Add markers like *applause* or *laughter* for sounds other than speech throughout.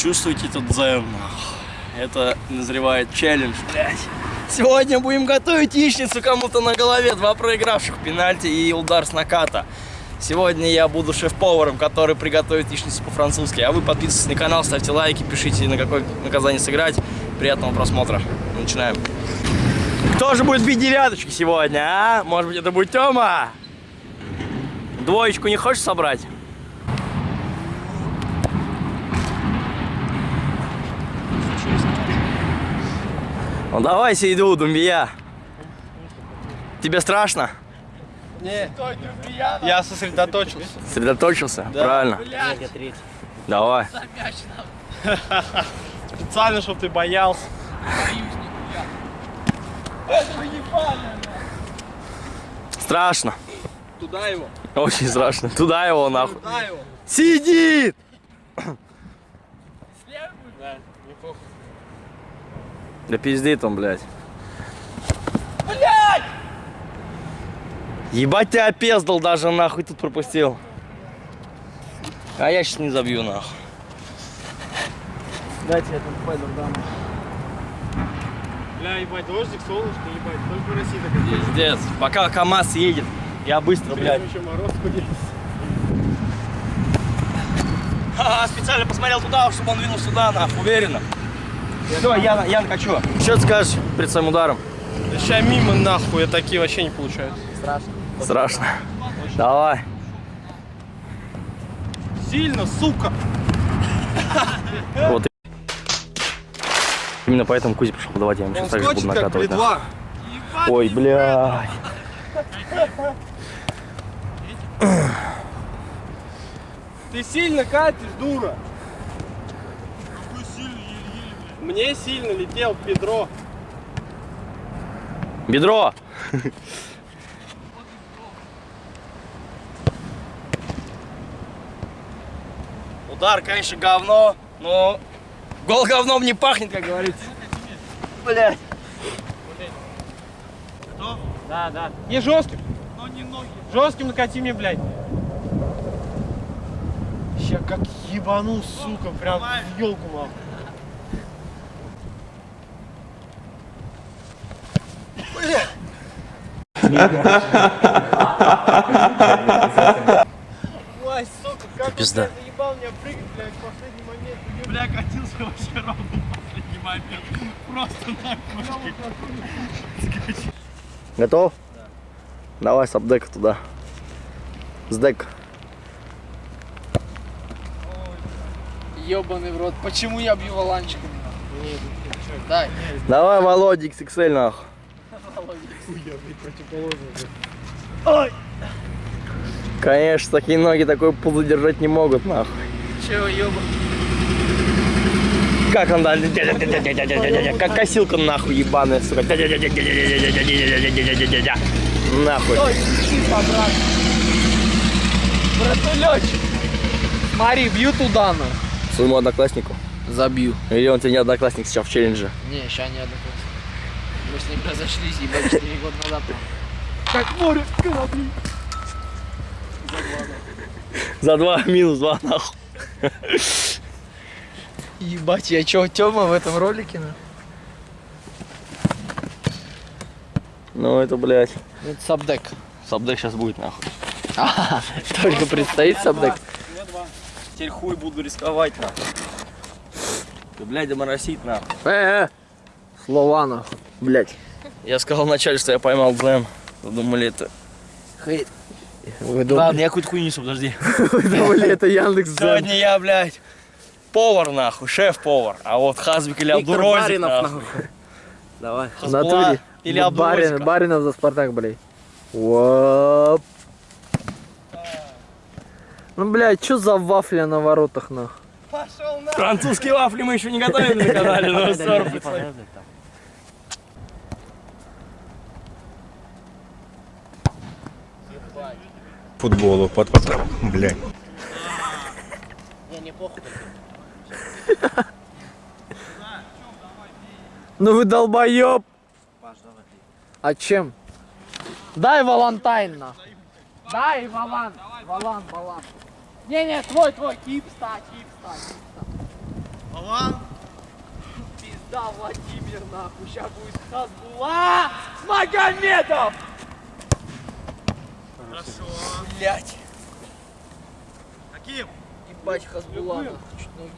Чувствуете этот дзен? Это назревает челлендж, блядь. Сегодня будем готовить яичницу кому-то на голове. Два проигравших, пенальти и удар с наката. Сегодня я буду шеф-поваром, который приготовит яичницу по-французски. А вы подписывайтесь на канал, ставьте лайки, пишите, на какое наказание сыграть. Приятного просмотра. Начинаем. Кто же будет бить девяточки сегодня, а? Может быть, это будет Тёма? Двоечку не хочешь собрать? Ну давай, иду, Думбия. Тебе страшно? Не, я сосредоточился. Сосредоточился? Да. Правильно. Давай. Специально, чтобы ты боялся. Страшно. Туда его. Очень страшно. Туда его нахуй. Туда его. Сидит! Да, неплохо. Да пиздит он, блядь. Блядь! Ебать тебя опездал даже нахуй тут пропустил. А я сейчас не забью нахуй. Дайте я там пойду дам. Бля, ебать, дождик, солнышко, ебать, только в России так есть. Пиздец. Пока КамАЗ едет, я быстро, блядь. еще мороз будет. Ха, специально посмотрел туда, чтобы он двинул сюда, нахуй, уверенно. Все, я, я накачу. Что ты скажешь перед своим ударом? Сейчас мимо нахуй, такие вообще не получаются. Страшно. Страшно. Давай. Сильно, сука. Вот. Именно поэтому Кузя пришел подавать, я ему сейчас также буду накатывать. Два. Ой, блядь. Ты сильно катишь, дура. Мне сильно летел в бедро. Бедро. Удар, конечно, говно, но гол говном не пахнет, как говорится. Блять. Что? Да, да. Не жестким. Но не ноги. Жестким накати мне, блядь. Ща как ебану, сука, прям в елку нахуй. Ой, сука, как Пизда. он меня заебал меня прыгать, блядь, в последний момент. Бля, катился вообще ровно в последний момент. Просто нахуй. Готов? Да. Давай сабдек туда. Сдек. Ебаный в рот. Почему я бью валанчиком? Дай. Давай, Володя, XXL нахуй. Ой! Конечно, такие ноги такой пул задержать не могут, нахуй. Чего, ёба? Как он, да? Как косилка нахуй ебаная, сука. Нахуй. Братулечек. Смотри, бью туда, на. Своему однокласснику. Забью. Или он тебе не одноклассник сейчас в челлендже? Не, ща не одноклассник. Мы с ним разошлись, ебать, 4 года назад. Как море корабли. За два минус два нахуй. Ебать, я чё, Тёма в этом ролике, на? Ну это, блядь. Это сабдек. Сабдек сейчас будет нахуй. А, только предстоит сабдек. Теперь хуй буду рисковать нахуй. Ты, блядь, доморосить нахуй. Э, э. Слова, нахуй. Блядь. Я сказал вначале, что я поймал. Вы думали это... Хейт. Вы Ладно, я какую-то хуйню несу, подожди. *laughs* вы думали, это Яндекс? Сегодня я, блядь, повар нахуй, шеф-повар. А вот Хазбик или Виктор Абдурозик Баринов, нахуй. Давай. Натуре. или Ну, Барин, Абдурозика. Баринов за Спартак, блядь. Воп. Ну, блядь, что за вафля на воротах, нахуй? Пошел на. Французские вафли мы еще не готовили на канале, но *laughs* ссор футболу под потом, блядь. *laughs* Ну вы долбоеб. А чем? Дай Валантайн нахуй. Дай Валан. Валан, Валан. Не, не, твой, твой, кип ста, кип ста, кип ста. Пизда Владимир, нахуй. Сейчас будет Хазбула Магомедов. Хорошо. Блять. Каким? Ебать Хазбула, нахуй. Чуть ноги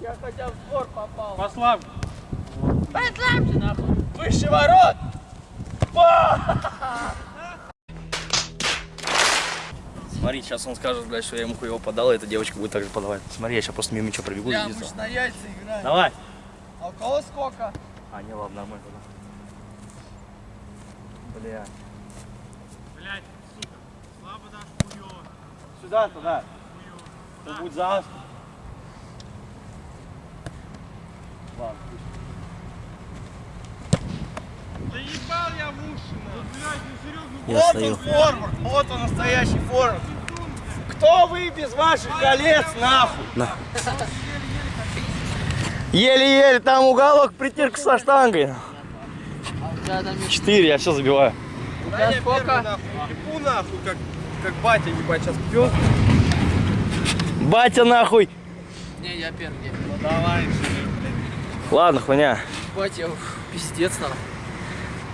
не- Я хотя в двор попал. Послав. Послабже, нахуй. Выше ворот! Смотри, сейчас он скажет, блядь, что я ему хуево подал, и эта девочка будет так же подавать. Смотри, я сейчас просто мимо ничего пробегу Бля, и мы на яйца играем. Давай. А у кого сколько? А, не, ладно, нормально. Бля. Блять, сука. Слабо дашь хуёво. Сюда, туда. Тут будет за Ладно, Да ебал я в уши, нахуй. Блять, ну серьезно. Я вот стою. он форвард. Вот он настоящий форвард. Кто вы без ваших колец, нахуй? Еле-еле, там уголок притирка со штангой. А там есть- Четыре, я все забиваю. у Да тебя сколько? Ебу нахуй, как, как батя, ебать, сейчас пьет. Батя нахуй. Не, я первый. Ну давай, Ладно, хуйня. Ебать, я ух, пиздец, нахуй.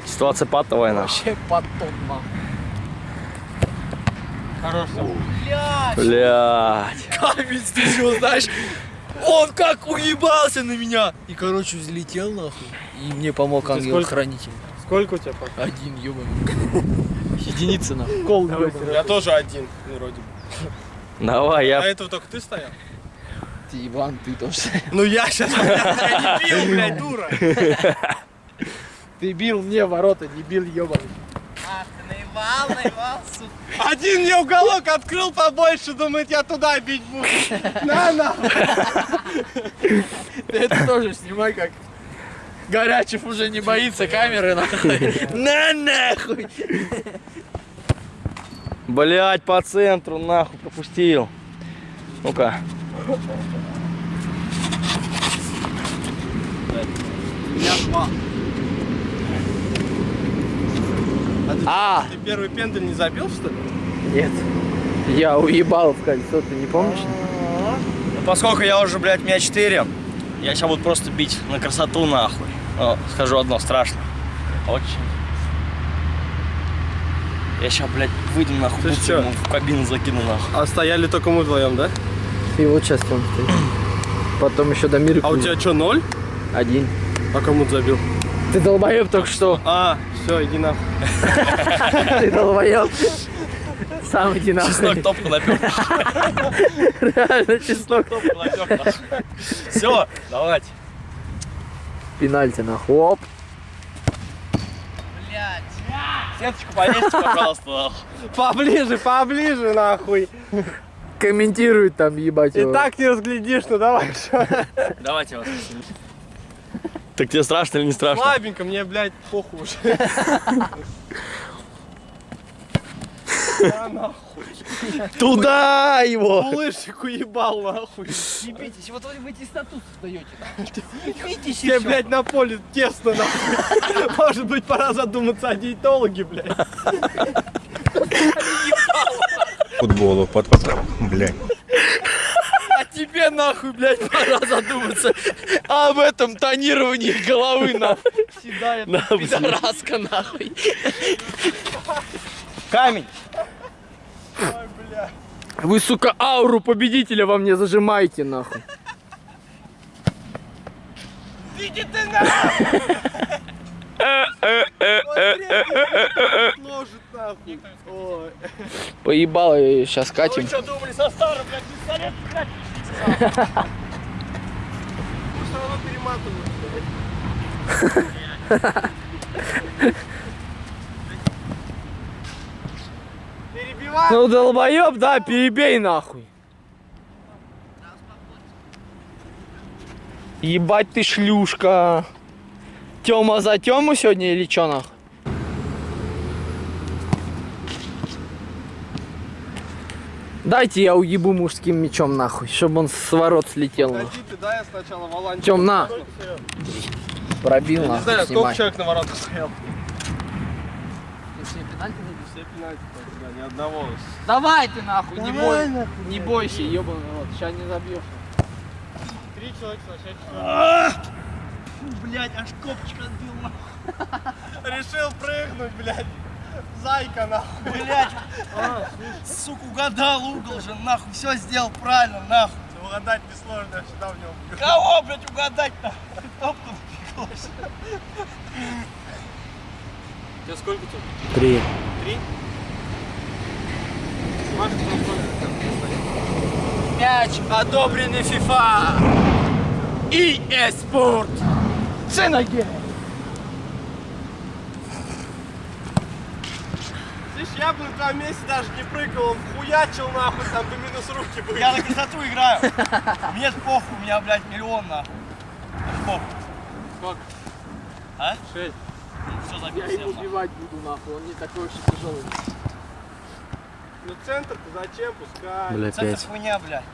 Ситуация патовая, нахуй. Вообще потом, нахуй. Хорошо. Блядь. Камень, ты что, знаешь? Он как уебался на меня. И, короче, взлетел нахуй. И мне помог ангел-хранитель. Сколько у тебя пока? Один, ёбаный. *laughs* Единица нахуй. Кол, Я тоже один, вроде бы. Давай, А я... этого только ты стоял? Ты, Иван, ты тоже. Ну я сейчас *laughs* я не *laughs* бил, блядь, дура. Ты бил мне ворота, не бил ёбаный. Один мне уголок открыл побольше, думает, я туда бить буду. На, на. Ты это тоже снимай как. Горячев уже не боится камеры, нахуй. На нахуй! Блядь, по центру, нахуй, пропустил. Ну-ка. А, Ты первый пендель не забил, что ли? Нет. Я уебал в кольцо, ты не помнишь? ну поскольку я уже, блядь, меня 4, я сейчас буду просто бить на красоту, нахуй. О, скажу одно, страшно. Очень. Я сейчас, блядь, выйду нахуй, чё? ему в кабину закину нахуй. А стояли только мы вдвоем, да? И вот сейчас он стоит. Потом еще до мира А у тебя что, ноль? один. А кому ты забил? Ты долбоеб только что. А, все, иди нахуй. *laughs* Ты долбоеб. Сам иди Чеснок топку напер. Реально чеснок. Все, давайте. Пенальти нахуй. Оп. Сеточку повесьте, пожалуйста. нахуй. Поближе, поближе, нахуй. Комментирует там, ебать И его. так не разглядишь, ну давай. Давайте вас. Так тебе страшно или не страшно? Слабенько, мне, блядь, похуй уже. Туда его! Улышек уебал, нахуй. Ебитесь, вот вы эти статус сдаете. Тебе, блядь, на поле тесно, нахуй. Может быть, пора задуматься о диетологе, блядь. Футболу под. Блядь. А тебе нахуй, блядь, пора задуматься об этом тонировании головы, нахуй. Седая пидораска, нахуй. Камень! Вы, сука, ауру победителя во мне зажимаете, нахуй. Ложит, нахуй. Ой. Поебало, сейчас катим. что думали со старым, блядь, пистолет, блядь? Мы все равно перематываем. Ну, долбоеб, да, перебей нахуй. Ебать ты шлюшка. Тёма за Тёму сегодня или чё нахуй? Дайте я уебу мужским мечом нахуй, чтобы он с ворот слетел. нахуй. Погоди ты, да, я сначала Воланчик. Тём, на. Пробил Не нахуй, знаю, сколько снимай. человек на воротах стоял. Ты все пенальти все пенальти да, ни одного. Давай ты нахуй, не Давай бой. нахуй, Не бойся, ебаный рот, сейчас не забьешь. Три человека сначала. Блять, аж копчик отбил, нахуй. Решил прыгнуть, блядь. Зайка нахуй. Блять, *laughs* сука, угадал угол же, нахуй, все сделал правильно, нахуй. Угадать несложно, я всегда в него бью. Кого, блядь, угадать-то? Топку напеклась. *laughs* Тебе сколько тут? Три. Три? Сколько? Мяч одобренный FIFA. EA Sport. Ценоге. Слышь, я бы твоем месте даже не прыгал, он хуячил нахуй, там бы минус руки были. Я на красоту играю. Мне похуй, у меня, блядь, миллион, нахуй. Похуй. Сколько? А? Шесть. Все Я забил его всем, нахуй. убивать буду нахуй, он не такой и тяжелый. Ну центр-то зачем? Пускай. Бля, Центр хуйня, блядь.